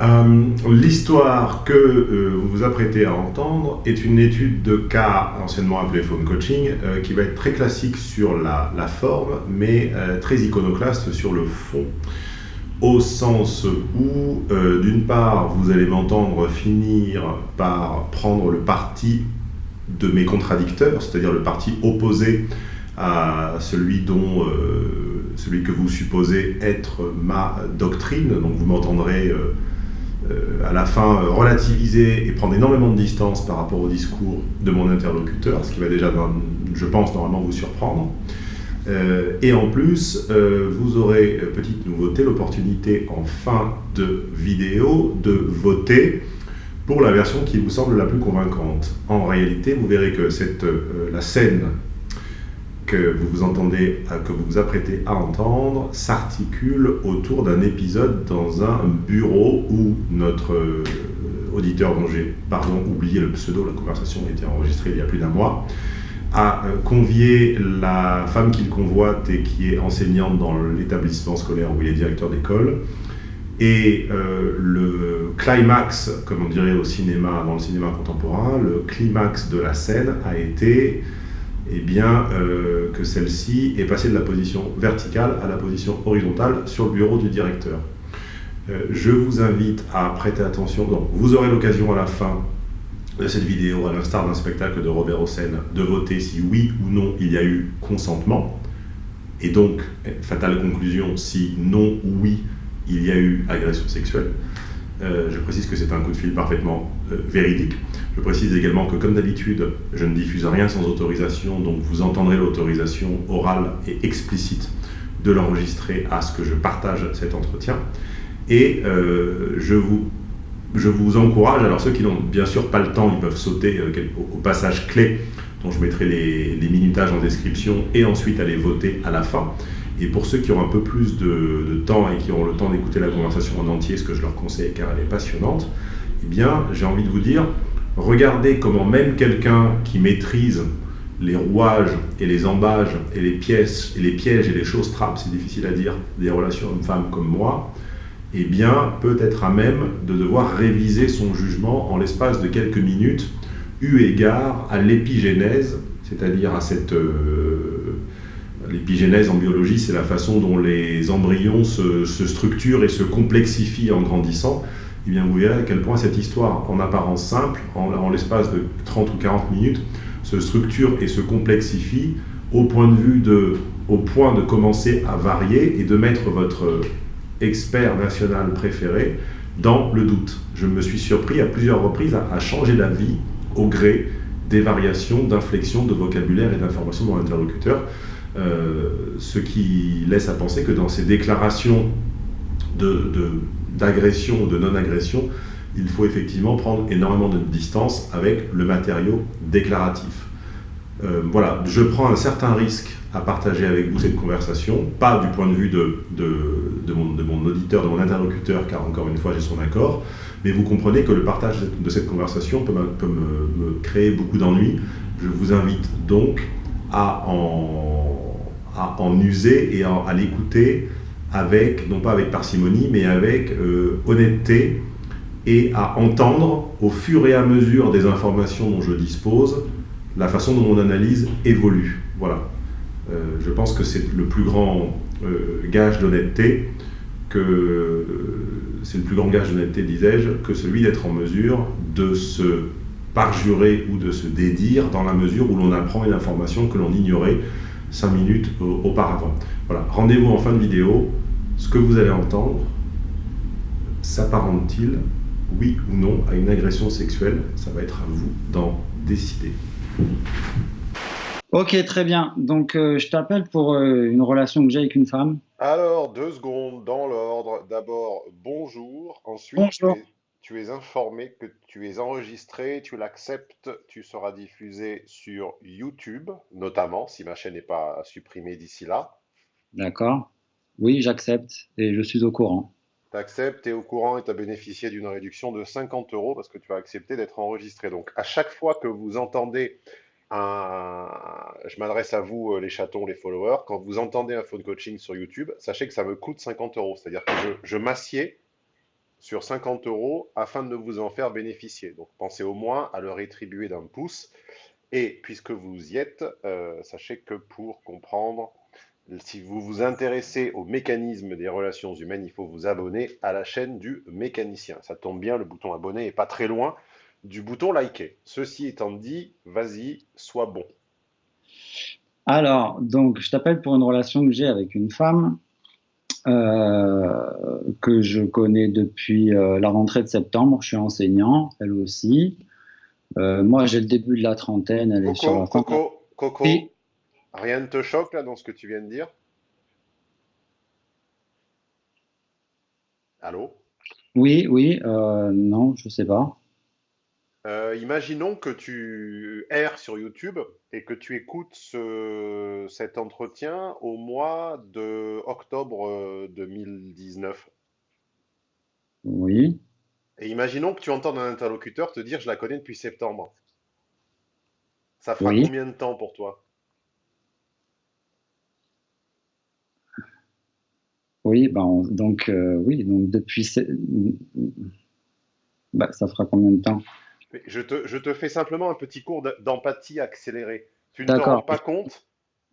Euh, l'histoire que euh, vous vous apprêtez à entendre est une étude de cas, anciennement appelée phone coaching, euh, qui va être très classique sur la, la forme, mais très iconoclaste sur le fond. Au sens où, d'une part, vous allez m'entendre finir par prendre le parti de mes contradicteurs, c'est-à-dire le parti opposé à celui dont celui que vous supposez être ma doctrine, donc vous m'entendrez à la fin euh, relativiser et prendre énormément de distance par rapport au discours de mon interlocuteur, ce qui va déjà, je pense, normalement vous surprendre. Euh, et en plus, vous aurez, petite nouveauté, l'opportunité en fin de vidéo de voter pour la version qui vous semble la plus convaincante. En réalité, vous verrez que cette, la scène que vous vous entendez, que vous vous apprêtez à entendre s'articule autour d'un épisode dans un bureau où notre euh, auditeur dont j'ai pardon oublié le pseudo, la conversation a été enregistrée il y a plus d'un mois, a euh, convié la femme qu'il convoite et qui est enseignante dans l'établissement scolaire où il est directeur d'école. Et euh, le climax, comme on dirait au cinéma, dans le cinéma contemporain, le climax de la scène a été eh bien, euh, que celle-ci est passée de la position verticale à la position horizontale sur le bureau du directeur. Euh, je vous invite à prêter attention. Donc, vous aurez l'occasion à la fin de cette vidéo, à l'instar d'un spectacle de Robert Hossein, de voter si oui ou non il y a eu consentement. Et donc, fatale conclusion, si non ou oui il y a eu agression sexuelle. Euh, je précise que c'est un coup de fil parfaitement véridique. Je précise également que, comme d'habitude, je ne diffuse rien sans autorisation, donc vous entendrez l'autorisation orale et explicite de l'enregistrer à ce que je partage cet entretien. Et euh, je, vous, je vous encourage, alors ceux qui n'ont bien sûr pas le temps, ils peuvent sauter au, passage clé, dont je mettrai les, minutages en description, et ensuite aller voter à la fin. Et pour ceux qui ont un peu plus de, temps et qui ont le temps d'écouter la conversation en entier, ce que je leur conseille car elle est passionnante, eh bien, j'ai envie de vous dire, regardez comment même quelqu'un qui maîtrise les rouages et les embages et les pièces et les pièges et les choses trappes, c'est difficile à dire, des relations hommes-femmes comme moi, eh bien, peut être à même de devoir réviser son jugement en l'espace de quelques minutes, eu égard à l'épigénèse, c'est-à-dire à cette... Euh, L'épigénèse en biologie, c'est la façon dont les embryons se, structurent et se complexifient en grandissant. Eh bien, vous verrez à quel point cette histoire, en apparence simple, en, l'espace de 30 ou 40 minutes, se structure et se complexifie au point de commencer à varier et de mettre votre expert national préféré dans le doute. Je me suis surpris à plusieurs reprises à, changer d'avis au gré des variations d'inflexion, de vocabulaire et d'information de mon interlocuteur. Euh, ce qui laisse à penser que dans ces déclarations de, ou de non-agression, il faut effectivement prendre énormément de distance avec le matériau déclaratif. Euh, voilà, je prends un certain risque à partager avec vous cette conversation, pas du point de vue de, de, mon, auditeur, de mon interlocuteur, car encore une fois j'ai son accord, mais vous comprenez que le partage de cette conversation peut, me, me créer beaucoup d'ennuis. Je vous invite donc à en à en user et à, l'écouter avec, non pas avec parcimonie, mais avec euh, honnêteté et à entendre au fur et à mesure des informations dont je dispose, la façon dont mon analyse évolue. Voilà. Euh, je pense que c'est le plus grand euh, gage d'honnêteté, que c'est le plus grand gage d'honnêteté, disais-je, que celui d'être en mesure de se parjurer ou de se dédire dans la mesure où l'on apprend une information que l'on ignorait 5 minutes auparavant. Voilà, rendez-vous en fin de vidéo. Ce que vous allez entendre s'apparente-t-il, oui ou non, à une agression sexuelle? Ça va être à vous d'en décider. Ok, très bien. Donc, euh, je t'appelle pour euh, une relation que j'ai avec une femme. Alors, deux secondes, dans l'ordre. D'abord, bonjour. Ensuite, bonjour tu es informé que tu es enregistré, tu l'acceptes, tu seras diffusé sur YouTube, notamment, si ma chaîne n'est pas supprimée d'ici là. D'accord. Oui, j'accepte et je suis au courant. Tu acceptes, tu es au courant et tu as bénéficié d'une réduction de 50 euros parce que tu as accepté d'être enregistré. Donc, à chaque fois que vous entendez un. Je m'adresse à vous, euh, les chatons, les followers. Quand vous entendez un phone coaching sur YouTube, sachez que ça me coûte 50 euros. C'est-à-dire que je, je m'assieds sur 50 euros afin de vous en faire bénéficier. Donc pensez au moins à le rétribuer d'un pouce. Et puisque vous y êtes, euh, sachez que pour comprendre, si vous vous intéressez au mécanisme des relations humaines, il faut vous abonner à la chaîne du mécanicien. Ça tombe bien, le bouton abonner est pas très loin du bouton liker. Ceci étant dit, vas-y, sois bon. Alors, donc, je t'appelle pour une relation que j'ai avec une femme euh, que je connais depuis euh, la rentrée de septembre. Je suis enseignant, elle aussi. Euh, moi, j'ai le début de la trentaine, elle est sur la. Coco, Coco, rien ne te choque là dans ce que tu viens de dire? Allô? Oui, oui, non, je sais pas. Euh, imaginons que tu erres sur YouTube et que tu écoutes cet entretien au mois de octobre 2019. Oui. Et imaginons que tu entends un interlocuteur te dire je la connais depuis septembre. Ça fera combien de temps pour toi? Oui, ben, donc euh, oui, donc depuis bah, ça fera combien de temps? Je te, fais simplement un petit cours d'empathie accélérée. Tu ne te rends pas compte?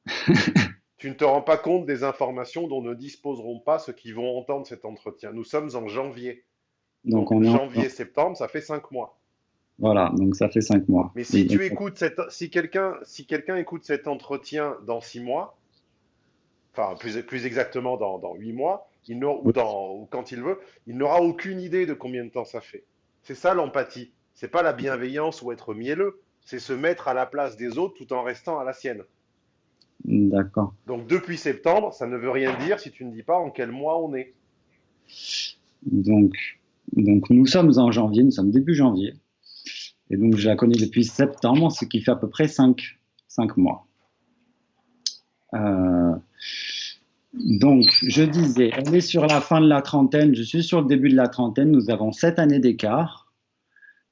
Tu ne te rends pas compte des informations dont ne disposeront pas ceux qui vont entendre cet entretien. Nous sommes en janvier. Donc, en janvier, septembre, ça fait cinq mois. Voilà, donc ça fait cinq mois. Mais si tu écoutes cette, si quelqu'un, si quelqu'un écoute cet entretien dans six mois, enfin plus, plus exactement dans, huit mois, il ou, dans, ou quand il veut, il n'aura aucune idée de combien de temps ça fait. C'est ça l'empathie. C'est pas la bienveillance ou être mielleux, c'est se mettre à la place des autres tout en restant à la sienne. D'accord. Donc depuis septembre, ça ne veut rien dire si tu ne dis pas en quel mois on est. Donc, donc nous sommes en janvier, nous sommes début janvier. Et donc je la connais depuis septembre, ce qui fait à peu près 5, mois. Euh, donc, je disais, elle est sur la fin de la trentaine, je suis sur le début de la trentaine, nous avons 7 années d'écart.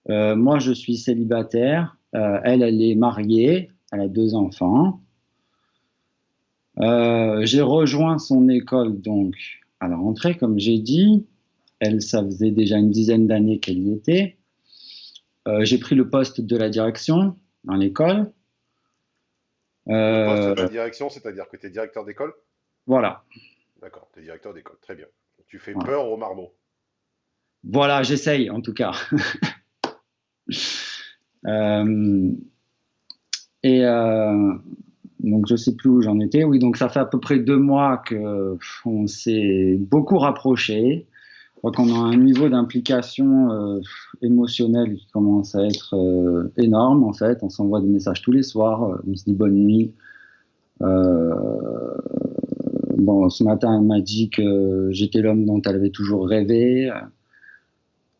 Euh, moi, je suis célibataire. Euh, elle, elle est mariée. Elle a deux enfants. Euh, j'ai rejoint son école donc à la rentrée, comme j'ai dit. Elle, ça faisait déjà une dizaine d'années qu'elle y était. j'ai pris le poste de la direction dans l'école. Poste de la direction, c'est-à-dire que tu es directeur d'école? Voilà. D'accord, tu es directeur d'école, très bien. Tu fais peur aux marmots. Voilà, j'essaye en tout cas. Euh, et euh, donc je sais plus où j'en étais. Oui, donc ça fait à peu près deux mois que on s'est beaucoup rapproché. Je crois qu'on a un niveau d'implication euh, émotionnelle qui commence à être énorme en fait. On s'envoie des messages tous les soirs. on se dit bonne nuit. bon, ce matin, elle m'a dit que j'étais l'homme dont elle avait toujours rêvé.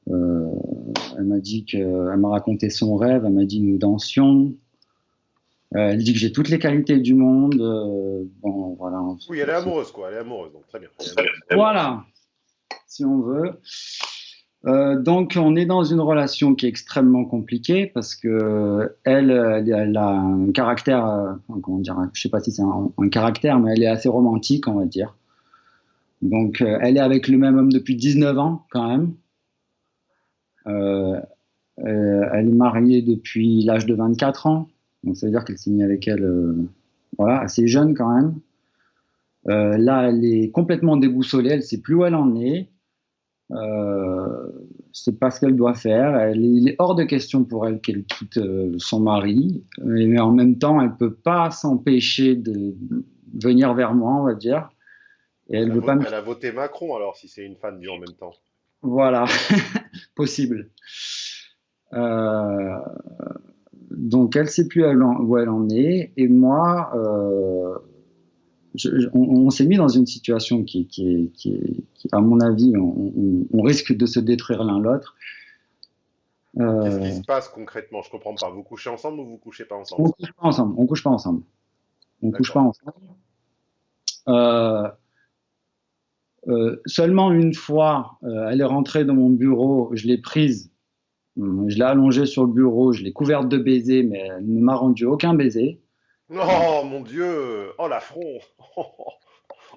Euh, elle m'a dit que, elle m'a raconté son rêve, elle m'a dit nous dansions. Euh, elle dit que j'ai toutes les qualités du monde. Euh, bon, voilà. Oui, elle est amoureuse, quoi. Elle est amoureuse, donc très bien. Voilà, si on veut. donc, on est dans une relation qui est extrêmement compliquée parce que elle, elle, a un caractère, comment dire, je sais pas si c'est un, caractère, mais elle est assez romantique, on va dire. Donc, elle est avec le même homme depuis 19 ans, quand même. Euh, euh, elle est mariée depuis l'âge de 24 ans, donc ça veut dire qu'elle s'est mise avec elle euh, voilà, assez jeune quand même. là, elle est complètement déboussolée, elle ne sait plus où elle en est. Euh, c'est pas ce qu'elle doit faire. Elle, il est hors de question pour elle qu'elle quitte son mari, mais en même temps, elle peut pas s'empêcher de venir vers moi, on va dire. Et elle, veut pas elle a voté Macron alors, si c'est une fan du en même temps. Voilà, possible. Euh, donc elle sait plus où elle en est et moi euh, on, s'est mis dans une situation qui, qui, qui, à mon avis on, risque de se détruire l'un l'autre Qu'est-ce qui se passe concrètement? Je comprends pas. Vous couchez ensemble ou vous couchez pas ensemble? On couche pas ensemble. On couche pas ensemble. On couche pas ensemble. Euh, euh, seulement une fois, euh, elle est rentrée dans mon bureau, je l'ai prise, je l'ai allongée sur le bureau, je l'ai couverte de baisers, mais elle ne m'a rendu aucun baiser. Oh mon Dieu Oh l'affront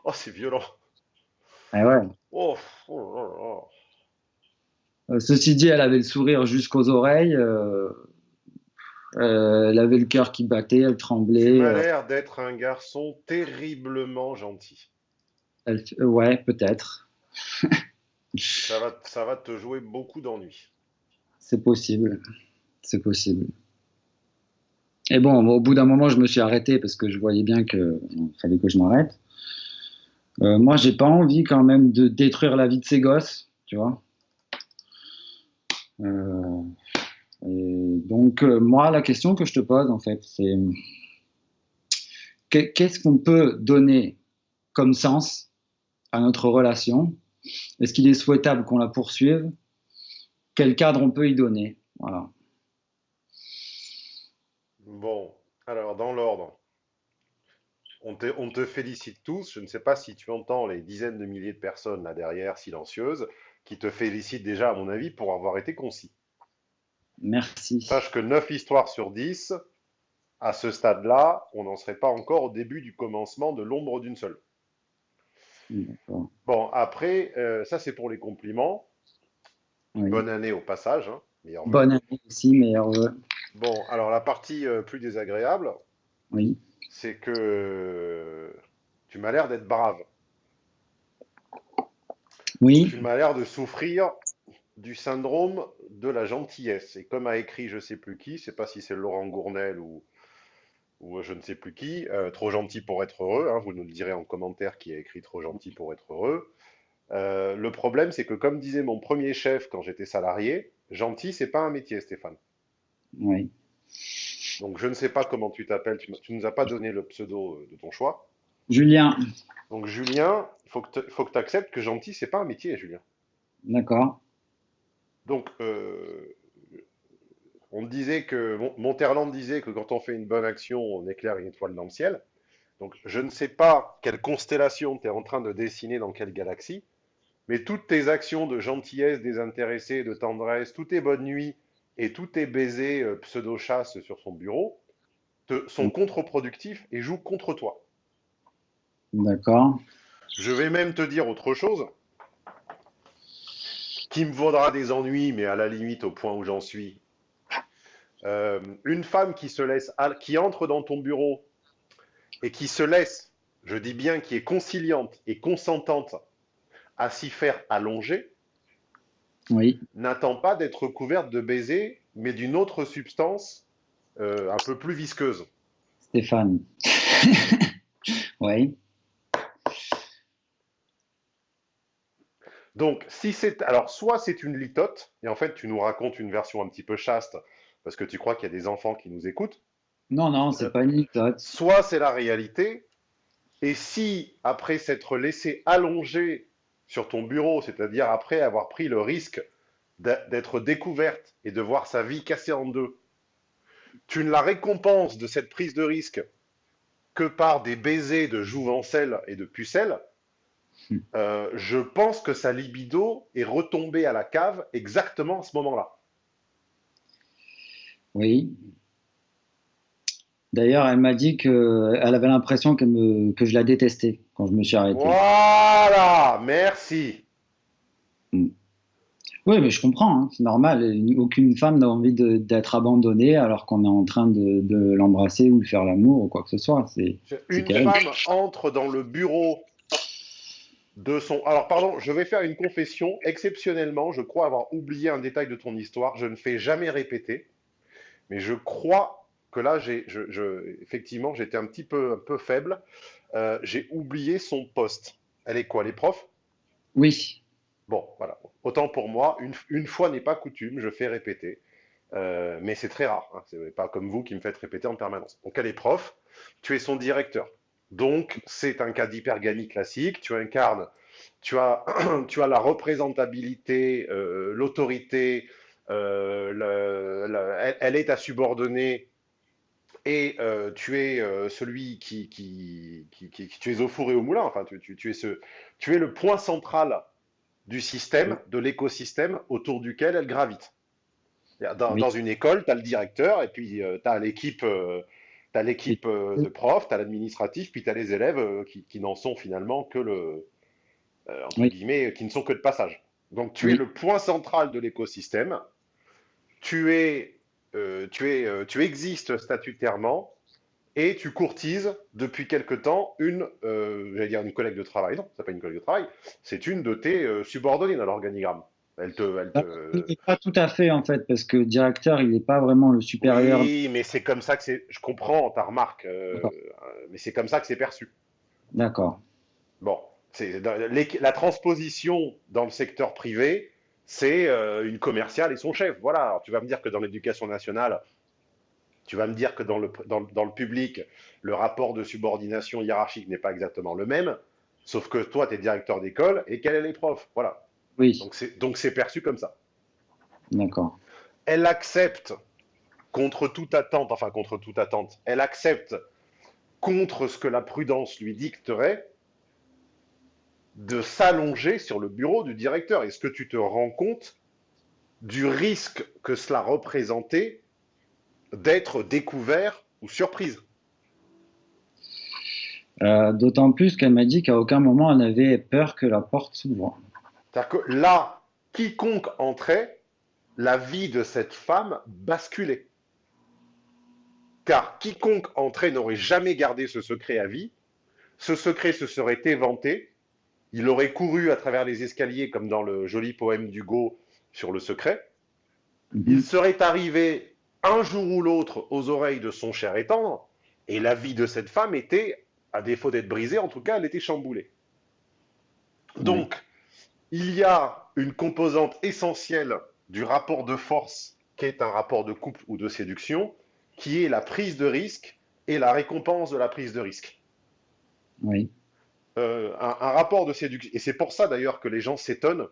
Oh, c'est violent eh ouais. Oh, oh, ceci dit, elle avait le sourire jusqu'aux oreilles. elle avait le cœur qui battait, elle tremblait. Tu as l'air d'être un garçon terriblement gentil. ouais, peut-être. ça, va, ça va te jouer beaucoup d'ennuis. C'est possible. C'est possible. Et bon, au bout d'un moment, je me suis arrêté parce que je voyais bien qu'il fallait que je m'arrête. Euh, moi, j'ai pas envie quand même de détruire la vie de ces gosses, tu vois. Euh, donc, euh, moi, la question que je te pose, en fait, c'est qu'est-ce qu'on peut donner comme sens à notre relation? Est-ce qu'il est souhaitable qu'on la poursuive? Quel cadre on peut y donner? Voilà. Bon, alors dans l'ordre, on te, félicite tous. Je ne sais pas si tu entends les dizaines de milliers de personnes là derrière, silencieuses, qui te félicitent déjà, à mon avis, pour avoir été concis. Merci. Sache que 9 histoires sur 10, à ce stade-là, on n'en serait pas encore au début du commencement de l'ombre d'une seule. Bon, après, euh, ça c'est pour les compliments. Bonne année au passage. Hein, Bonne année aussi, meilleur Bon, alors la partie euh, plus désagréable, oui. c'est que tu m'as l'air d'être brave. Oui. Tu m'as l'air de souffrir du syndrome de la gentillesse. Et comme a écrit je sais plus qui, je sais pas si c'est Laurent Gournel ou, ou je ne sais plus qui, euh, trop gentil pour être heureux, hein, vous nous le direz en commentaire qui a écrit trop gentil pour être heureux. Euh, le problème, c'est que comme disait mon premier chef quand j'étais salarié, gentil, c'est pas un métier, Stéphane. Oui. Donc je ne sais pas comment tu t'appelles, tu, ne nous as pas donné le pseudo euh, de ton choix. Julien. Donc Julien, il faut que tu acceptes que gentil, c'est pas un métier, Julien. D'accord. Donc, euh, on disait que, Monterland disait que quand on fait une bonne action, on éclaire une étoile dans le ciel. Donc, je ne sais pas quelle constellation tu es en train de dessiner dans quelle galaxie, mais toutes tes actions de gentillesse, désintéressée, de tendresse, toutes tes bonnes nuits et tous tes baisers euh, pseudo-chasse sur son bureau te, sont mm. contre-productifs et jouent contre toi. D'accord. Je vais même te dire autre chose qui me vaudra des ennuis, mais à la limite au point où j'en suis. Euh, une femme qui se laisse, qui entre dans ton bureau et qui se laisse, je dis bien qui est conciliante et consentante à s'y faire allonger, oui. n'attend pas d'être couverte de baisers, mais d'une autre substance euh, un peu plus visqueuse. Stéphane. oui. Donc, si c'est. Alors, soit c'est une litote, et en fait, tu nous racontes une version un petit peu chaste, parce que tu crois qu'il y a des enfants qui nous écoutent. Non, non, c'est pas une litote. Soit c'est la réalité, et si, après s'être laissé allonger sur ton bureau, c'est-à-dire après avoir pris le risque d'être découverte et de voir sa vie cassée en deux, tu ne la récompenses de cette prise de risque que par des baisers de jouvencelle et de pucelle, hmm. euh, je pense que sa libido est retombée à la cave exactement à ce moment-là. Oui. D'ailleurs, elle m'a dit qu'elle avait l'impression que je la détestais quand je me suis arrêté. Voilà, merci. Hmm. Oui, mais je comprends, hein, c'est normal. Aucune femme n'a envie d'être abandonnée alors qu'on est en train de, l'embrasser ou de faire l'amour ou quoi que ce soit. C'est, Une femme entre dans le bureau de son. Alors, pardon, je vais faire une confession. Exceptionnellement, je crois avoir oublié un détail de ton histoire. Je ne fais jamais répéter, mais je crois que là, j'ai, je, effectivement, j'étais un petit peu, un peu faible. Euh, j'ai oublié son poste. Elle est quoi, les profs? Oui. Bon, voilà. Autant pour moi, une, fois n'est pas coutume, je fais répéter. Euh, mais c'est très rare. Hein. C'est pas comme vous qui me faites répéter en permanence. Donc, elle est prof, tu es son directeur. Donc, c'est un cas d'hyperganie classique. Tu incarnes, tu as, tu as la représentabilité, euh, l'autorité, elle, elle, est ta subordonnée et euh, tu es euh, celui qui, qui, qui, tu es au four et au moulin, enfin, tu, tu, es ce, tu es le point central du système, de l'écosystème autour duquel elle gravite. Dans, dans une école, tu as le directeur, et puis euh, tu as l'équipe as l'équipe de profs, tu as l'administratif, puis tu as les élèves qui, qui n'en sont finalement que le, entre guillemets, qui ne sont que de passage. Donc tu es le point central de l'écosystème. Tu es, euh, tu es, euh, tu existes statutairement et tu courtises depuis quelque temps une, euh, j'allais dire une collègue de travail. Non, c'est pas une collègue de travail. C'est une de tes subordonnées dans l'organigramme. Elle te, elle te... Pas tout à fait en fait, parce que directeur, il n'est pas vraiment le supérieur. Oui, mais c'est comme ça que c'est. Je comprends ta remarque, mais c'est comme ça que c'est perçu. D'accord. Bon, la transposition dans le secteur privé, c'est euh, une commerciale et son chef. Voilà. Alors, tu vas me dire que dans l'éducation nationale, tu vas me dire que dans le, dans, le public, le rapport de subordination hiérarchique n'est pas exactement le même, sauf que toi, tu es directeur d'école et qu'elle est les profs. Voilà. Oui. Donc c'est perçu comme ça. D'accord. Elle accepte contre toute attente, enfin contre toute attente, elle accepte contre ce que la prudence lui dicterait de s'allonger sur le bureau du directeur. Est-ce que tu te rends compte du risque que cela représentait d'être découvert ou surprise? Euh, D'autant plus qu'elle m'a dit qu'à aucun moment elle n'avait peur que la porte s'ouvre. C'est-à-dire que là, quiconque entrait, la vie de cette femme basculait. Car quiconque entrait n'aurait jamais gardé ce secret à vie, ce secret se serait éventé, il aurait couru à travers les escaliers comme dans le joli poème d'Hugo sur le secret. Mhm. Il serait arrivé un jour ou l'autre aux oreilles de son cher et tendre, et la vie de cette femme était, à défaut d'être brisée, en tout cas, elle était chamboulée. Donc, il y a une composante essentielle du rapport de force qui est un rapport de couple ou de séduction, qui est la prise de risque et la récompense de la prise de risque. Oui. Euh, un, rapport de séduction. Et c'est pour ça d'ailleurs que les gens s'étonnent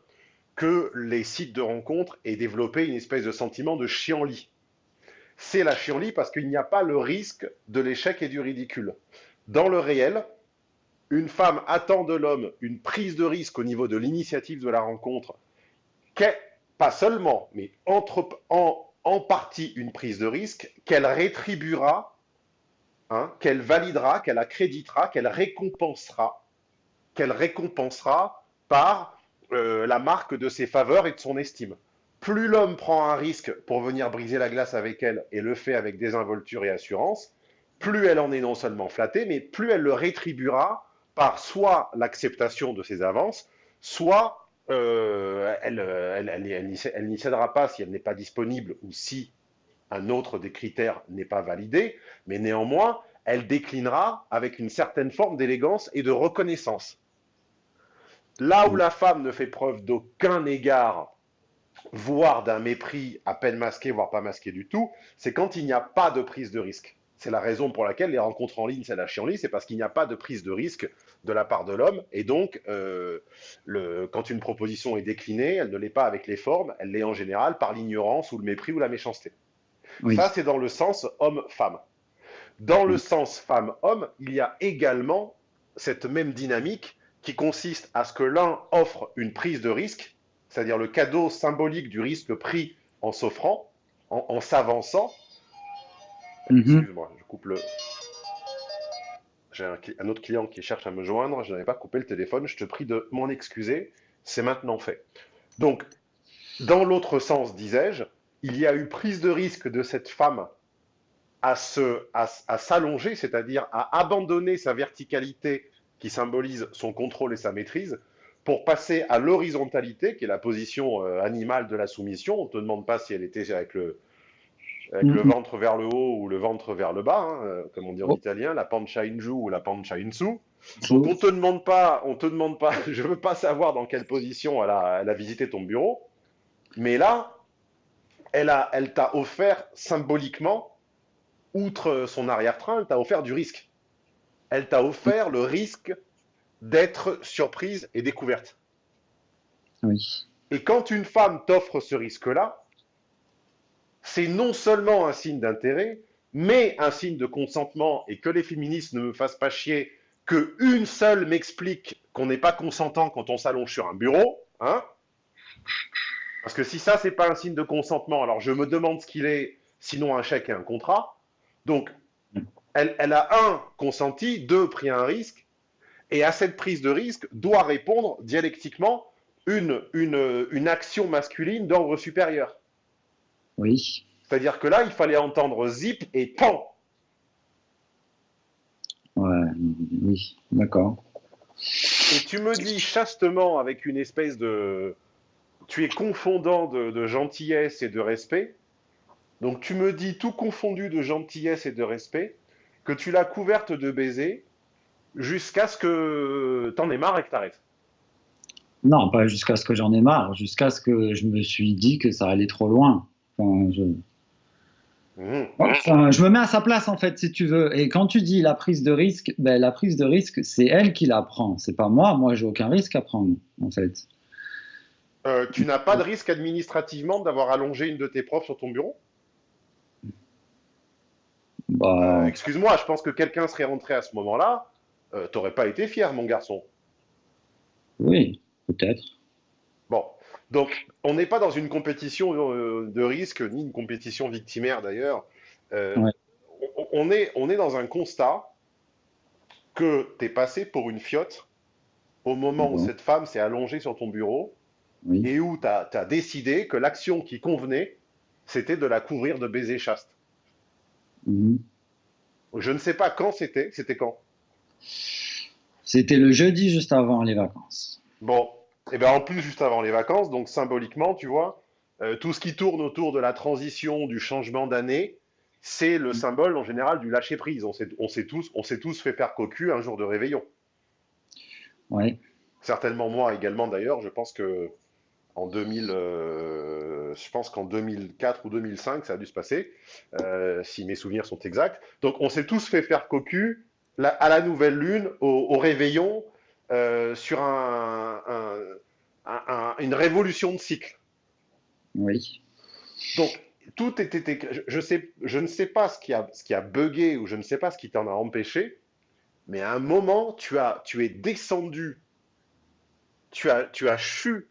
que les sites de rencontres aient développé une espèce de sentiment de chienlit. C'est la chienlit parce qu'il n'y a pas le risque de l'échec et du ridicule. Dans le réel, une femme attend de l'homme une prise de risque au niveau de l'initiative de la rencontre, pas seulement, mais en partie une prise de risque, qu'elle rétribuera, hein, qu'elle validera, qu'elle accréditera, qu'elle récompensera qu'elle récompensera par euh, la marque de ses faveurs et de son estime. Plus l'homme prend un risque pour venir briser la glace avec elle et le fait avec désinvolture et assurance, plus elle en est non seulement flattée, mais plus elle le rétribuera par soit l'acceptation de ses avances, soit euh, elle, n'y cédera pas si elle n'est pas disponible ou si un autre des critères n'est pas validé, mais néanmoins, elle déclinera avec une certaine forme d'élégance et de reconnaissance. Là où la femme ne fait preuve d'aucun égard, voire d'un mépris à peine masqué, voire pas masqué du tout, c'est quand il n'y a pas de prise de risque. C'est la raison pour laquelle les rencontres en ligne, c'est la chienlit, c'est parce qu'il n'y a pas de prise de risque de la part de l'homme. Et donc, euh, quand une proposition est déclinée, elle ne l'est pas avec les formes, elle l'est en général par l'ignorance ou le mépris ou la méchanceté. Ça, c'est dans le sens homme-femme. Dans le sens femme-homme, il y a également cette même dynamique qui consiste à ce que l'un offre une prise de risque, c'est-à-dire le cadeau symbolique du risque pris en s'offrant, en, s'avançant. Mhm. Excuse-moi, je coupe le. J'ai un, autre client qui cherche à me joindre, je n'avais pas coupé le téléphone, je te prie de m'en excuser, c'est maintenant fait. Donc, dans l'autre sens, disais-je, il y a eu prise de risque de cette femme à, à s'allonger, c'est-à-dire à abandonner sa verticalité qui symbolise son contrôle et sa maîtrise, pour passer à l'horizontalité, qui est la position euh, animale de la soumission. On ne te demande pas si elle était avec le, le mhm. ventre vers le haut ou le ventre vers le bas, hein, euh, comme on dit en oh. italien, la pancia in giù ou la pancia in su. Donc on te demande pas, on te demande pas, je veux pas savoir dans quelle position elle a, elle a visité ton bureau, mais là, elle a, elle t'a offert symboliquement, outre son arrière-train, elle t'a offert du risque elle t'a offert le risque d'être surprise et découverte. Oui. Et quand une femme t'offre ce risque-là, c'est non seulement un signe d'intérêt, mais un signe de consentement et que les féministes ne me fassent pas chier que une seule m'explique qu'on n'est pas consentant quand on s'allonge sur un bureau, hein Parce que si ça c'est pas un signe de consentement, alors je me demande ce qu'il est, sinon un chèque et un contrat. Donc elle, a un consenti, deux pris un risque, et à cette prise de risque doit répondre dialectiquement une, une, une action masculine d'ordre supérieur. Oui. C'est-à-dire que là, il fallait entendre zip et pan. Ouais, oui, d'accord. Et tu me dis chastement avec une espèce de... Tu es confondant de, de gentillesse et de respect. Donc tu me dis tout confondu de gentillesse et de respect que tu l'as couverte de baisers jusqu'à ce que t'en aies marre et que t'arrêtes. Non, pas jusqu'à ce que j'en ai marre, jusqu'à ce que je me suis dit que ça allait trop loin. Enfin, je... Enfin, je me mets à sa place en fait, si tu veux. Et quand tu dis la prise de risque, ben, la prise de risque, c'est elle qui la prend. C'est pas moi. Moi, j'ai aucun risque à prendre, en fait. Euh, tu n'as pas de risque administrativement d'avoir allongé une de tes profs sur ton bureau? Bah, Euh, Excuse-moi, je pense que quelqu'un serait rentré à ce moment-là. Euh, T'aurais pas été fier, mon garçon. oui, peut-être. Bon, donc on n'est pas dans une compétition euh, de risque, ni une compétition victimaire d'ailleurs. Euh, Ouais. on, on est, on est dans un constat que tu es passé pour une fiotte au moment où cette femme s'est allongée sur ton bureau Oui. et où tu as, décidé que l'action qui convenait, c'était de la couvrir de baisers chastes. Mhm. Je ne sais pas quand c'était, c'était quand? C'était le jeudi juste avant les vacances. Bon, et bien en plus juste avant les vacances, donc symboliquement, tu vois, euh, tout ce qui tourne autour de la transition, du changement d'année, c'est le symbole en général du lâcher prise. On s'est on s'est tous, on s'est tous fait faire cocu un jour de réveillon. Ouais. Certainement moi également d'ailleurs. Je pense que en 2000, euh, je pense qu'en 2004 ou 2005, ça a dû se passer, euh, si mes souvenirs sont exacts. Donc on s'est tous fait faire cocu la- à la nouvelle lune, au, au réveillon, euh, sur un- un- un- un- une révolution de cycle. Oui. Donc, tout était. Je, je sais, je ne sais pas ce qui, a, ce qui a bugué ou je ne sais pas ce qui t'en a empêché, mais à un moment, tu, as, tu es descendu, tu as, tu as chu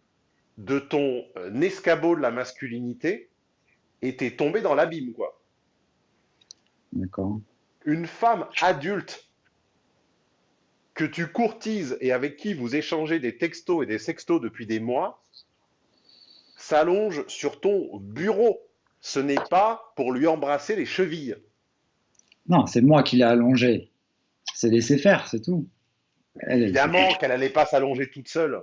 de ton euh, escabeau de la masculinité et t'es tombé dans l'abîme, quoi. D'accord. Une femme adulte que tu courtises et avec qui vous échangez des textos et des sextos depuis des mois s'allonge sur ton bureau. Ce n'est pas pour lui embrasser les chevilles. Non, c'est moi qui l'ai allongée. C'est laissé faire, c'est tout. Elle, elle- Évidemment qu'elle n'allait pas s'allonger toute seule.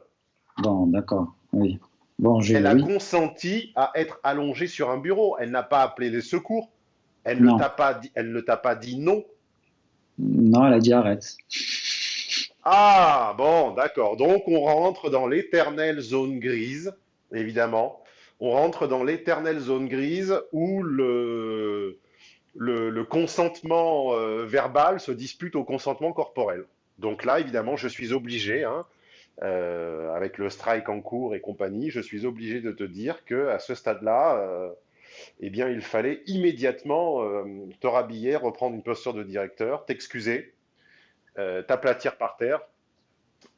Bon, d'accord. Oui. Bon, j'ai. Elle a oui. consenti à être allongée sur un bureau. Elle n'a pas appelé les secours. Elle Non. ne t'a pas dit, elle ne t'a pas dit non. Non, elle a dit arrête. Ah, bon, d'accord. Donc, on rentre dans l'éternelle zone grise, évidemment. On rentre dans l'éternelle zone grise où le, le, le consentement euh, verbal se dispute au consentement corporel. Donc là, évidemment, je suis obligé, hein, euh, avec le strike en cours et compagnie, je suis obligé de te dire que à ce stade-là, euh, eh bien, il fallait immédiatement euh, te rhabiller, reprendre une posture de directeur, t'excuser, t'aplatir par terre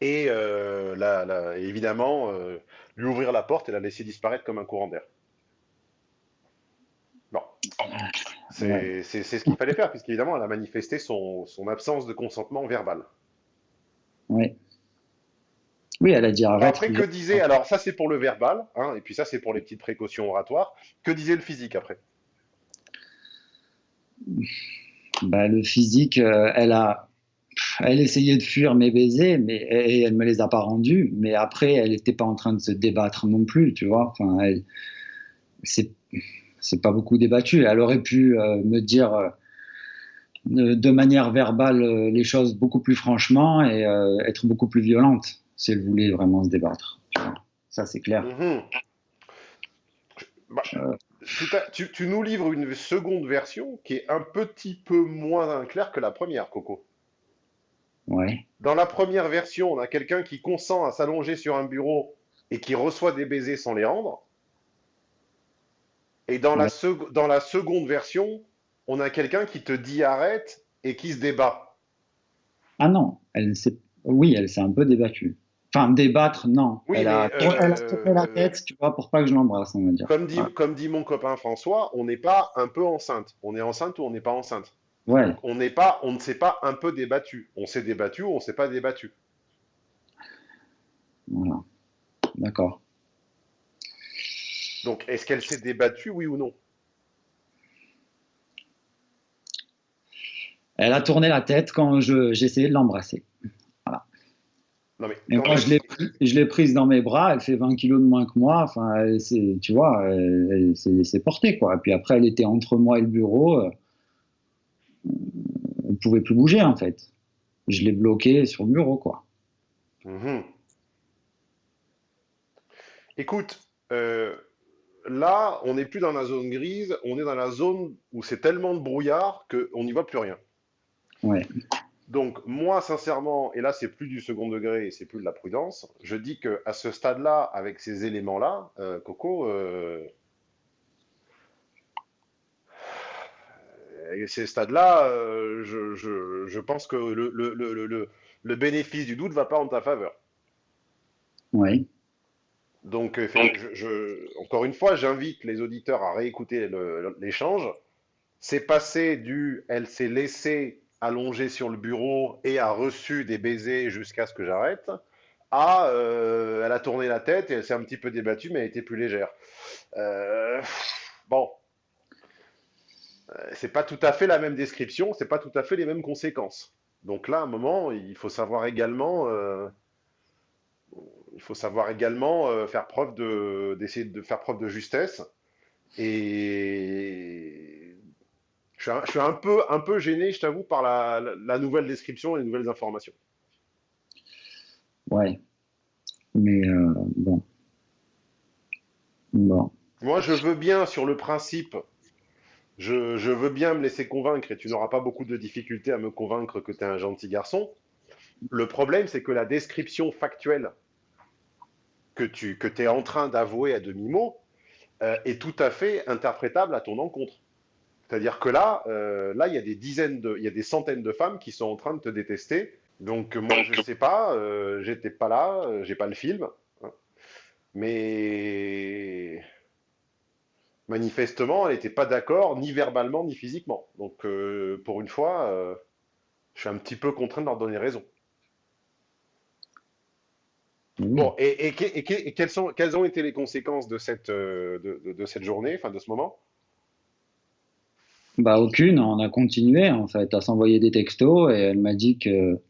et la- la- évidemment lui ouvrir la porte et la laisser disparaître comme un courant d'air. Bon, c'est ce qu'il fallait faire, puisqu'évidemment, elle a manifesté son, son absence de consentement verbal. Oui. Oui, elle a dit arrête. Après, que disait, alors ça c'est pour le verbal, hein, et puis ça c'est pour les petites précautions oratoires, que disait le physique après? Bah, le physique, euh, elle a, elle essayait de fuir mes baisers, mais et elle me les a pas rendus. Mais après, elle n'était pas en train de se débattre non plus, tu vois. Enfin, elle, c'est, c'est pas beaucoup débattu. Elle aurait pu euh, me dire euh, de, manière verbale les choses beaucoup plus franchement et être beaucoup plus violente si elle voulait vraiment se débattre. tu vois. Ça, c'est clair. Mhm. Bah, Euh. tu, tu nous livres une seconde version qui est un petit peu moins claire que la première, Coco. Ouais. Dans la première version, on a quelqu'un qui consent à s'allonger sur un bureau et qui reçoit des baisers sans les rendre. Et dans, la, Ouais. sec- dans la seconde version, on a quelqu'un qui te dit arrête et qui se débat. Ah non, elle s'est, oui, elle s'est un peu débattue. Enfin, débattre, non. Oui, elle, a, mais, euh, elle a tourné la tête, tu vois, pour pas que je l'embrasse, on va dire. Comme dit, Ouais. comme dit mon copain François, on n'est pas un peu enceinte. On est enceinte ou on n'est pas enceinte. Ouais, On n'est pas, on ne s'est pas un peu débattu. On s'est débattu ou on s'est pas débattu. voilà. d'accord. Donc, est-ce qu'elle s'est débattue, oui ou non? Elle a tourné la tête quand j'essayais de l'embrasser. Non, mais Et quand même, je l'ai pris- prise dans mes bras, elle fait 20 kilos de moins que moi. Enfin, tu vois, s'est laissée porter, quoi. Et puis après, elle était entre moi et le bureau. euh, Elle ne pouvait plus bouger, en fait. Je l'ai bloquée sur le bureau, quoi. Mhm. Écoute, euh, là, on n'est plus dans la zone grise, on est dans la zone où c'est tellement de brouillard qu'on n'y voit plus rien. Ouais. Donc, moi, sincèrement, et là, c'est plus du second degré et c'est plus de la prudence, je dis que à ce stade-là, avec ces éléments-là, euh, Coco, euh, à ces stades-là, euh, je, je- je pense que le, le- le- le- le- le bénéfice du doute ne va pas en ta faveur. Ouais. Donc, euh, fait- je- je- encore une fois, j'invite les auditeurs à réécouter l'échange. C'est passé du elle s'est laissée allonger sur le bureau et a reçu des baisers jusqu'à ce que j'arrête, à euh, elle a tourné la tête et elle s'est un petit peu débattue, mais elle était plus légère. Euh, bon, Euh, c'est pas tout à fait la même description, c'est pas tout à fait les mêmes conséquences. Donc là, à un moment, il faut savoir également. euh, il faut savoir également faire preuve de, d'essayer de faire preuve de justesse. Et je suis un, je suis un peu, un peu gêné, je t'avoue, par la, la- la nouvelle description et les nouvelles informations. Ouais. Mais euh, bon. Bon. Moi, je veux bien, sur le principe, je, je veux bien me laisser convaincre et tu n'auras pas beaucoup de difficultés à me convaincre que tu es un gentil garçon. Le problème, c'est que la description factuelle que tu que es en train d'avouer à demi-mot euh, est tout à fait interprétable à ton encontre. C'est-à-dire que là, euh, là, il y a des dizaines de, il y a des centaines de femmes qui sont en train de te détester. Donc moi, je sais pas, euh, j'étais pas là, euh, j'ai pas le film, hein. mais manifestement, elle n'était pas d'accord, ni verbalement, ni physiquement. Donc euh, pour une fois, euh, je suis un petit peu contraint de leur donner raison. Bon, et, et, que- et que- et quelles sont, quelles ont été les conséquences de cette, de, de- de cette journée, enfin de ce moment? Bah aucune, on a continué en fait à s'envoyer des textos et elle m'a dit que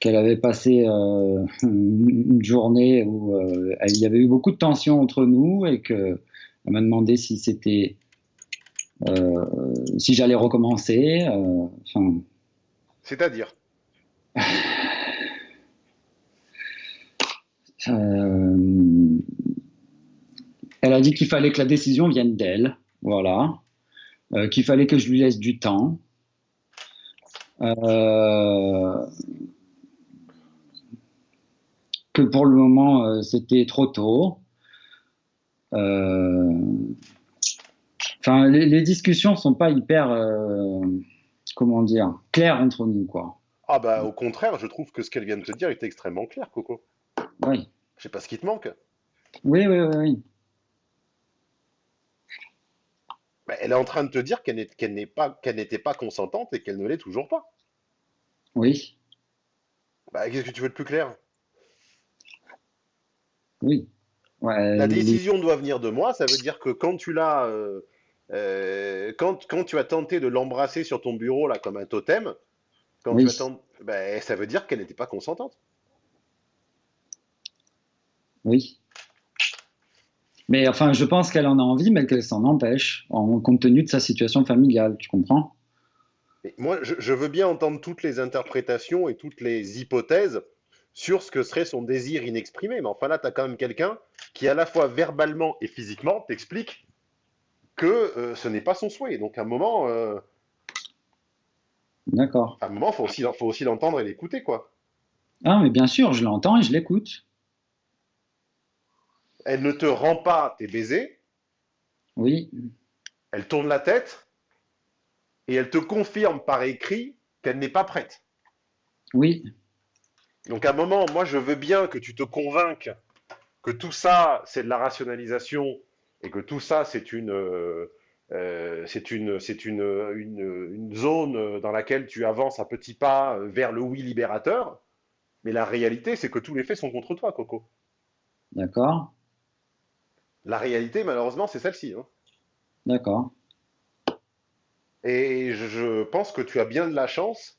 qu'elle avait passé euh, une journée où euh, il y avait eu beaucoup de tensions entre nous et que elle m'a demandé si c'était euh, si j'allais recommencer. Enfin, C'est-à-dire, elle a dit qu'il fallait que la décision vienne d'elle, voilà, Euh, qu'il fallait que je lui laisse du temps. Euh, que pour le moment euh, c'était trop tôt. Enfin, les, les discussions sont pas hyper, comment dire, claires entre nous, quoi. ah bah au contraire, je trouve que ce qu'elle vient de te dire est extrêmement clair, Coco. Oui, Je sais pas ce qui te manque. oui, oui, oui. oui. Bah, elle est en train de te dire qu'elle pas, n'était pas consentante et qu'elle ne l'est toujours pas. Oui, Bah, qu'est-ce que tu veux de plus clair? oui. Ouais, La décision doit venir de moi, ça veut dire que quand tu l'as, euh, euh, quand, quand tu as tenté de l'embrasser sur ton bureau là comme un totem, quand Oui. tu as ten- ben, ça veut dire qu'elle n'était pas consentante. Oui. Mais enfin, je pense qu'elle en a envie, mais qu'elle s'en empêche, en compte tenu de sa situation familiale, tu comprends? Moi, je, je veux bien entendre toutes les interprétations et toutes les hypothèses sur ce que serait son désir inexprimé, mais enfin là, tu as quand même quelqu'un qui, à la fois verbalement et physiquement, t'explique que euh, ce n'est pas son souhait. Donc, à un moment, euh, D'accord. à un moment, faut aussi, faut aussi l'entendre et l'écouter, quoi. Ah, mais bien sûr, je l'entends et je l'écoute. Elle ne te rend pas tes baisers, Oui, elle tourne la tête et elle te confirme par écrit qu'elle n'est pas prête. oui, Donc à un moment, moi je veux bien que tu te convainques que tout ça c'est de la rationalisation et que tout ça c'est une, euh, euh, c'est une, c'est une, une, une zone dans laquelle tu avances à petits pas vers le oui libérateur. Mais la réalité c'est que tous les faits sont contre toi, Coco. D'accord. La réalité, malheureusement, c'est celle-ci. hein. D'accord. Et je, pense que tu as bien de la chance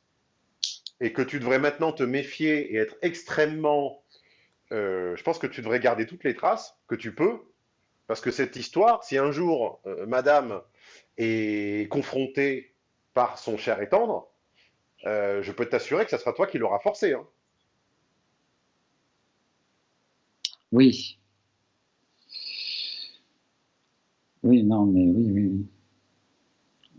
et que tu devrais maintenant te méfier et être extrêmement... euh, je pense que tu devrais garder toutes les traces que tu peux, parce que cette histoire, si un jour euh, Madame est confrontée par son cher et tendre, euh, je peux t'assurer que ça sera toi qui l'auras forcé. hein. Oui. Oui, non, mais oui, oui, oui.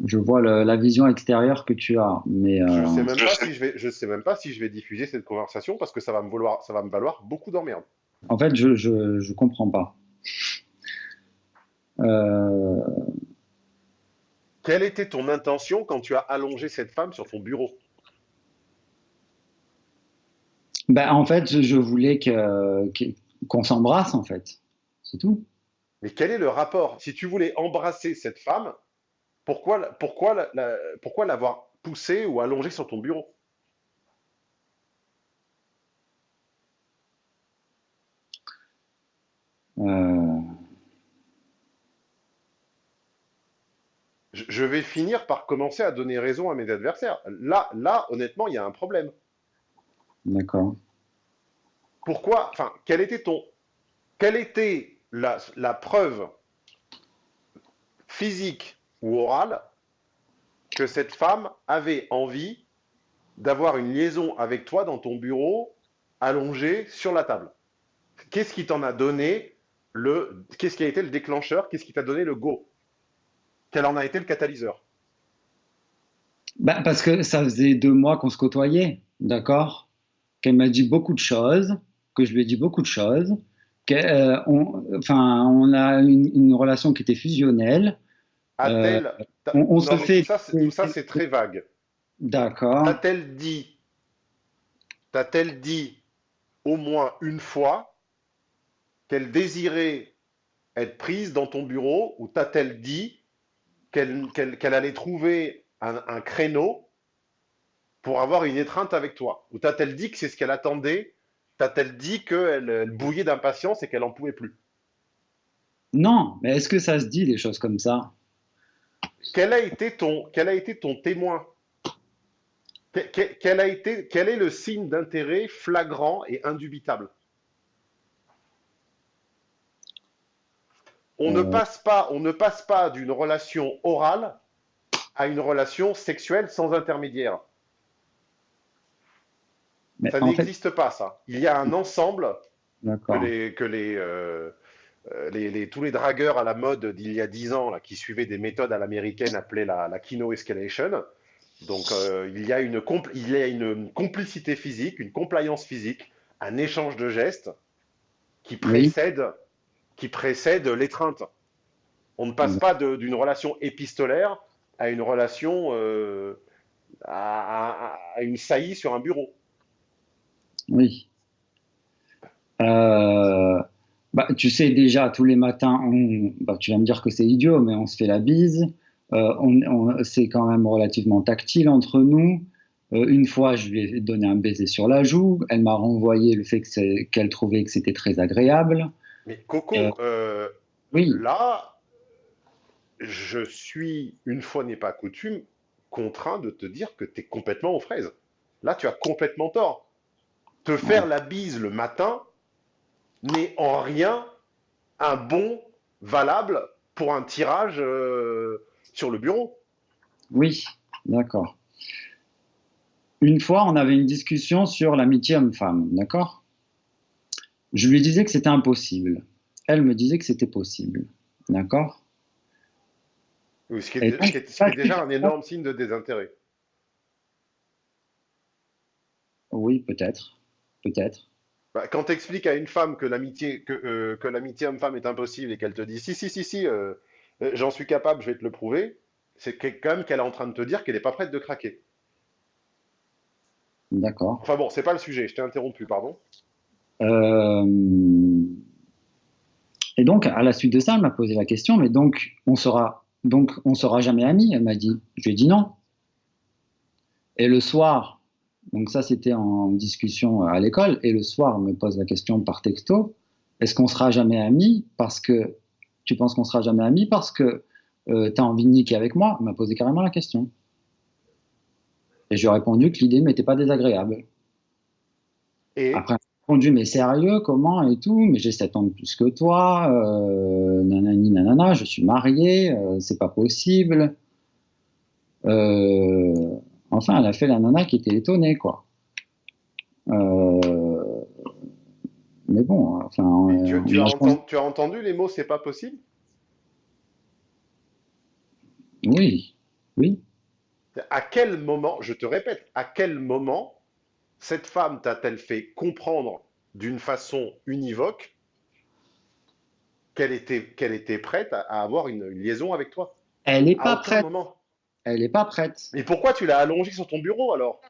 Je vois le- la vision extérieure que tu as, mais Je euh, sais même pas si je vais, je sais même pas si je vais diffuser cette conversation parce que ça va me valoir, ça va me valoir beaucoup d'emmerdes. en fait, je, je, je comprends pas. Euh, Quelle était ton intention quand tu as allongé cette femme sur ton bureau? ben, en fait, je, je voulais que- qu'on s'embrasse, en fait. C'est tout. Mais quel est le rapport? Si tu voulais embrasser cette femme, pourquoi, la- pourquoi, la- la- pourquoi l'avoir poussée ou allongée sur ton bureau? Euh, Je, vais finir par commencer à donner raison à mes adversaires. Là, là, honnêtement, il y a un problème. d'accord. Pourquoi, enfin, quel était ton, quelle était la, preuve physique ou orale que cette femme avait envie d'avoir une liaison avec toi dans ton bureau, allongé sur la table? Qu'est-ce qui t'en a donné le, qu'est-ce qui a été le déclencheur? Qu'est-ce qui t'a donné le go? Quel en a été le catalyseur? Ben, parce que ça faisait deux mois qu'on se côtoyait, d'accord? Qu'elle m'a dit beaucoup de choses, que je lui ai dit beaucoup de choses, enfin, on a une, une relation qui était fusionnelle. A-t-elle, t'a- on- on se non, fait- tout ça, c'est- tout ça, c'est très vague. D'accord. T'a-t-elle dit, t'a-t-elle dit au moins une fois qu'elle désirait être prise dans ton bureau ou t'a-t-elle dit qu'elle qu'elle- qu'elle allait trouver un, un créneau pour avoir une étreinte avec toi? Ou t'a-t-elle dit que c'est ce qu'elle attendait? T'a-t-elle dit qu'elle elle bouillait d'impatience et qu'elle en pouvait plus? Non, mais est-ce que ça se dit des choses comme ça? Quel a été ton, quel a été ton témoin? Que- que- Quel a été, quel est le signe d'intérêt flagrant et indubitable? On ne Euh. passe pas, on ne passe pas d'une relation orale à une relation sexuelle sans intermédiaire. Mais Ça fait, n'existe pas, ça. Il y a un ensemble que d'accord. les, que les, euh, euh, les- les- tous les dragueurs à la mode d'il y a 10 ans, là, qui suivaient des méthodes à l'américaine appelées la, la Kino Escalation. Donc, euh, il y a une, compl- il y a une complicité physique, une compliance physique, un échange de gestes qui précède, qui précède l'étreinte. On ne passe Mm. pas d'une relation épistolaire à une relation euh, à, à- à une saillie sur un bureau. Oui. Euh, bah, tu sais, déjà, tous les matins, on- bah, tu vas me dire que c'est idiot, mais on se fait la bise. Euh, on, on- c'est quand même relativement tactile entre nous. Euh, une fois, je lui ai donné un baiser sur la joue. Elle m'a renvoyé le fait qu'elle trouvait que c'était très agréable. Mais Coco, Oui, Là, je suis, une fois n'est pas coutume, contraint de te dire que tu es complètement aux fraises. Là, tu as complètement tort. Te faire la bise le matin n'est en rien un bon valable pour un tirage euh, sur le bureau. oui, d'accord. Une fois, on avait une discussion sur l'amitié homme-femme, d'accord? Je lui disais que c'était impossible. Elle me disait que c'était possible, d'accord? Oui, Ce qui Et est, donc, ce qui est- ce qui est déjà un énorme signe de désintérêt. Oui, peut-être, peut-être. Bah, quand tu expliques à une femme que l'amitié que, euh, que l'amitié homme-femme est impossible et qu'elle te dit si, si, si, si, euh, euh, j'en suis capable, je vais te le prouver, c'est quand même qu'elle est en train de te dire qu'elle n'est pas prête de craquer. D'accord. Enfin bon, c'est pas le sujet, je t'ai interrompu, pardon. Et donc, à la suite de ça, elle m'a posé la question, mais donc, on sera, donc, on sera jamais amis? Elle m'a dit. Je lui ai dit non. Et le soir, donc ça, c'était en discussion à l'école, et le soir, elle me pose la question par texto. est-ce qu'on sera jamais amis? Parce que tu penses qu'on sera jamais amis parce que euh, tu as envie de niquer avec moi? Elle m'a posé carrément la question. Et je lui ai répondu que l'idée ne m'était pas désagréable. Et? Après, m'a répondu, mais sérieux, comment? Et tout Mais j'ai 7 ans de plus que toi, euh, nanani, nanana, je suis marié, euh, c'est pas possible. Euh, enfin, elle a fait la nana qui était étonnée, quoi. Euh, mais bon, enfin. mais tu, euh, tu as entendu, tu as entendu les mots c'est pas possible? Oui, oui. À quel moment, je te répète, à quel moment cette femme t'a-t-elle fait comprendre d'une façon univoque qu'elle était, qu'elle était prête à, à avoir une, une liaison avec toi? Elle n'est pas prête. moment. Elle n'est pas prête. Mais pourquoi tu l'as allongée sur ton bureau alors?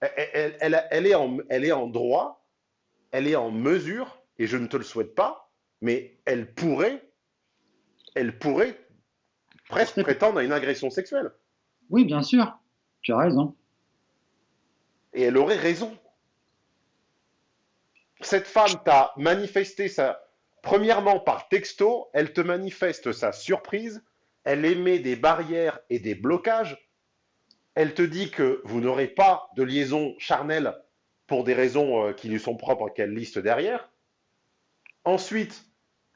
Elle, elle- elle- elle est en, elle est en droit, elle est en mesure, et je ne te le souhaite pas, mais elle pourrait, elle pourrait presque prétendre à une agression sexuelle. Oui, bien sûr. Tu as raison. Et elle aurait raison. Cette femme t'a manifesté sa... Premièrement, par texto, elle te manifeste sa surprise, elle émet des barrières et des blocages, elle te dit que vous n'aurez pas de liaison charnelle pour des raisons euh, qui lui sont propres qu'elle liste derrière. Ensuite,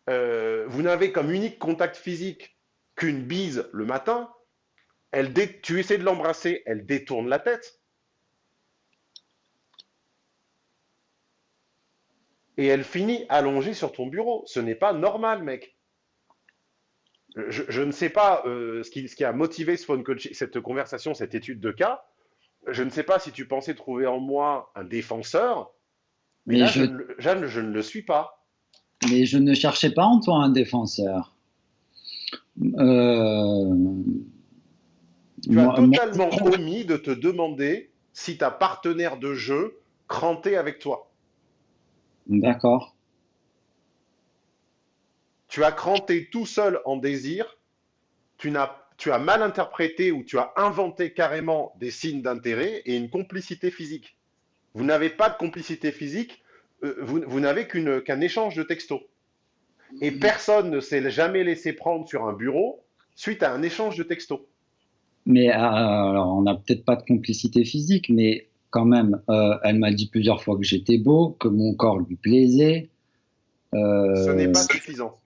euh, vous n'avez comme unique contact physique qu'une bise le matin. Tu essaies de l'embrasser, elle détourne la tête. Et elle finit allongée sur ton bureau. Ce n'est pas normal, mec. Je, je ne sais pas euh, ce, qui, ce qui a motivé ce phone coaching, cette conversation, cette étude de cas. Je ne sais pas si tu pensais trouver en moi un défenseur, mais, Mais là, je, je, ne le- Jeanne, je ne le suis pas. mais je ne cherchais pas en toi un défenseur. Euh, Tu as moi, moi- totalement omis de te demander si ta partenaire de jeu crantait avec toi. D'accord. Tu as cranté tout seul en désir, tu, n'as, tu as mal interprété ou tu as inventé carrément des signes d'intérêt et une complicité physique. Vous n'avez pas de complicité physique, euh, vous, vous n'avez qu'une- qu'un échange de textos. Et personne ne s'est jamais laissé prendre sur un bureau suite à un échange de textos. Mais euh, alors, on n'a peut-être pas de complicité physique, mais quand même, euh, elle m'a dit plusieurs fois que j'étais beau, que mon corps lui plaisait. Ce n'est Euh, pas suffisant.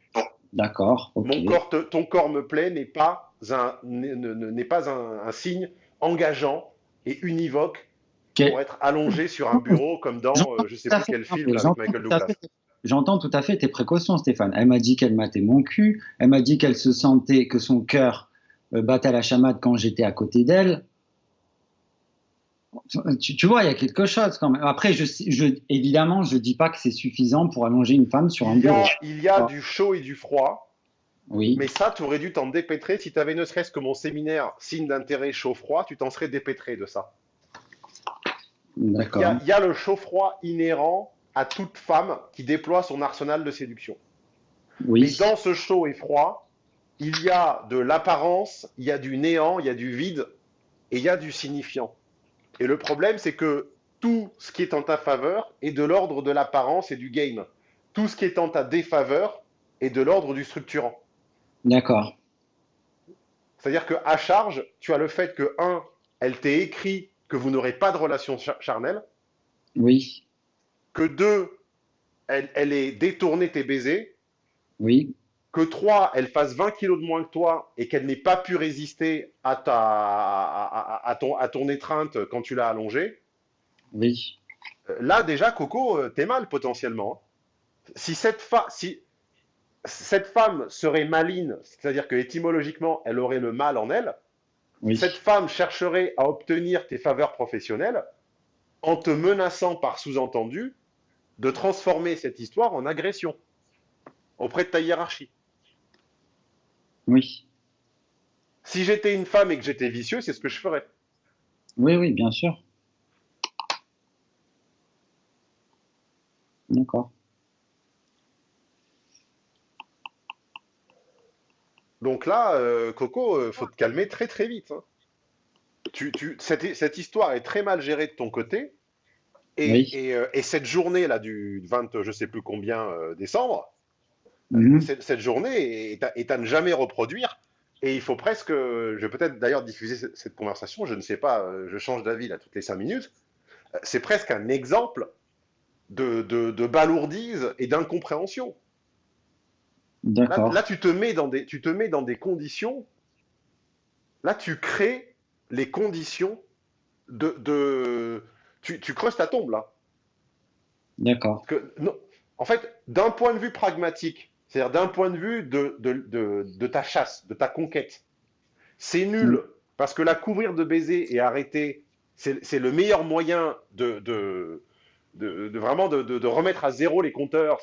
D'accord. Mon corps, te- ton corps me plaît n'est pas un, n'est pas un, un signe engageant et univoque pour être allongé sur un bureau comme dans euh, je sais fait, quel film avec j'entends Michael tout à Douglas. fait- J'entends tout à fait tes précautions, Stéphane. Elle m'a dit qu'elle matait mon cul. Elle m'a dit qu'elle se sentait, que son cœur euh, battait à la chamade quand j'étais à côté d'elle. Tu, tu vois, il y a quelque chose quand même. Après, je, je, évidemment, je dis pas que c'est suffisant pour allonger une femme sur un Il y bureau. a, il y a du chaud et du froid, Oui, mais ça, tu aurais dû t'en dépêtrer. Si tu avais ne serait-ce que mon séminaire signe d'intérêt chaud-froid, tu t'en serais dépêtré de ça. Il y d'accord. a, il y a le chaud-froid inhérent à toute femme qui déploie son arsenal de séduction. Oui, Et dans ce chaud et froid, il y a de l'apparence, il y a du néant, il y a du vide et il y a du signifiant. Et le problème, c'est que tout ce qui est en ta faveur est de l'ordre de l'apparence et du game. Tout ce qui est en ta défaveur est de l'ordre du structurant. d'accord. C'est-à-dire qu'à charge, tu as le fait que, un, elle t'ait écrit que vous n'aurez pas de relation char- charnelle, Oui, que deux, elle, elle ait détourné tes baisers, oui, que 3, elle fasse 20 kilos de moins que toi et qu'elle n'ait pas pu résister à, ta, à, à- à ton, à ton étreinte quand tu l'as allongée, oui. euh, là déjà, Coco, euh, t'es mal potentiellement. Si cette, fa- si cette femme serait maline, c'est-à-dire que étymologiquement, elle aurait le mal en elle, Oui, cette femme chercherait à obtenir tes faveurs professionnelles en te menaçant par sous-entendu de transformer cette histoire en agression auprès de ta hiérarchie. Oui, Si j'étais une femme et que j'étais vicieux, c'est ce que je ferais. oui, oui, bien sûr. D'accord. Donc là, euh, Coco, euh, faut te calmer très très vite. hein. Tu, tu- cette, cette histoire est très mal gérée de ton côté Et, euh, et, cette journée-là du 20, je sais plus combien, euh, décembre, mhm. cette, cette, journée est à, est à, ne jamais reproduire. Et il faut presque, je vais peut-être d'ailleurs diffuser cette, conversation, je ne sais pas, euh, je change d'avis là toutes les cinq minutes. C'est presque un exemple de, de, de balourdise et d'incompréhension. Là, là, tu te mets dans des, tu te mets dans des conditions. Là, tu crées les conditions de, de tu, tu, creuses ta tombe là. D'accord. En fait, d'un point de vue pragmatique, c'est-à-dire d'un point de vue de, de, de, de, ta chasse, de ta conquête, c'est nul mm. parce que la couvrir de baisers et arrêter, c'est le meilleur moyen de, de, de vraiment de, remettre à zéro les compteurs.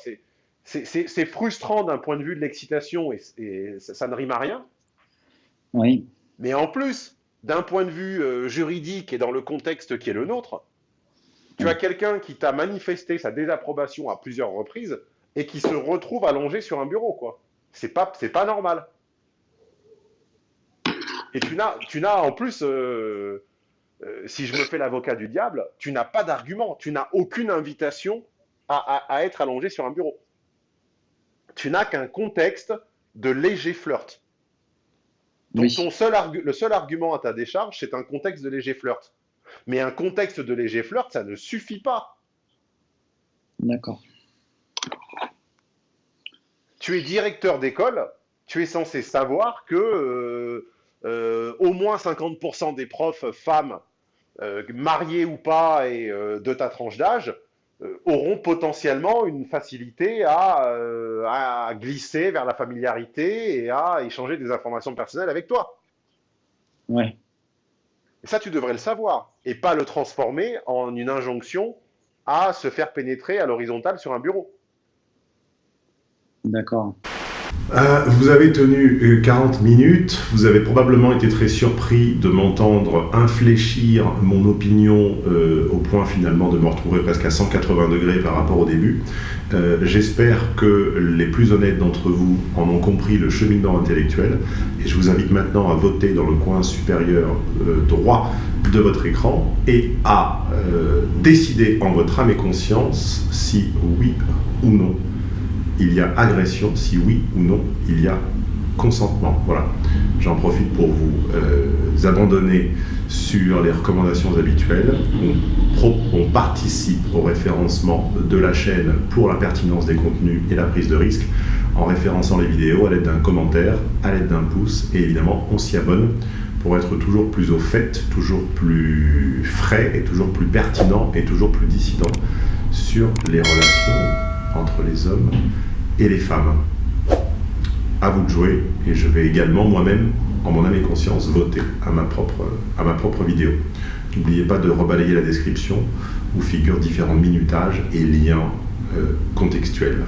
C'est frustrant d'un point de vue de l'excitation et, et ça, ça, ne rime à rien. Oui. Mais en plus, d'un point de vue euh, juridique et dans le contexte qui est le nôtre, tu as quelqu'un qui t'a manifesté sa désapprobation à plusieurs reprises et qui se retrouve allongé sur un bureau, quoi. C'est pas, c'est pas normal. Et tu n'as, tu n'as en plus, euh, euh, si je me fais l'avocat du diable, tu n'as pas d'argument, tu n'as aucune invitation à, à, être allongé sur un bureau. Tu n'as qu'un contexte de léger flirt. Donc ton seul le seul argument à ta décharge, c'est un contexte de léger flirt. Mais un contexte de léger flirt, ça ne suffit pas. D'accord. Tu es directeur d'école, tu es censé savoir que euh, euh, au moins 50% des profs femmes, euh, mariées ou pas, et de ta tranche d'âge, auront potentiellement une facilité à, à, glisser vers la familiarité et à échanger des informations personnelles avec toi. Ouais. Et ça, tu devrais le savoir, et pas le transformer en une injonction à se faire pénétrer à l'horizontale sur un bureau. D'accord. Euh, vous avez tenu 40 euh, minutes, vous avez probablement été très surpris de m'entendre infléchir mon opinion euh, au point finalement de me retrouver presque à 180 degrés par rapport au début. J'espère que les plus honnêtes d'entre vous en ont compris le cheminement intellectuel et je vous invite maintenant à voter dans le coin supérieur droit de votre écran et à décider en votre âme et conscience si oui ou non il y a agression, si oui ou non il y a consentement. Voilà. J'en profite pour vous euh, abandonner sur les recommandations habituelles. On, on, participe au référencement de la chaîne pour la pertinence des contenus et la prise de risque en référençant les vidéos à l'aide d'un commentaire, à l'aide d'un pouce et évidemment on s'y abonne pour être toujours plus au fait, toujours plus frais et toujours plus pertinent et toujours plus dissident sur les relations entre les hommes et les femmes. À vous de jouer, et je vais également moi-même, en mon âme et conscience, voter à ma propre, vidéo. N'oubliez pas de rebalayer la description où figurent différents minutages et liens euh, contextuels.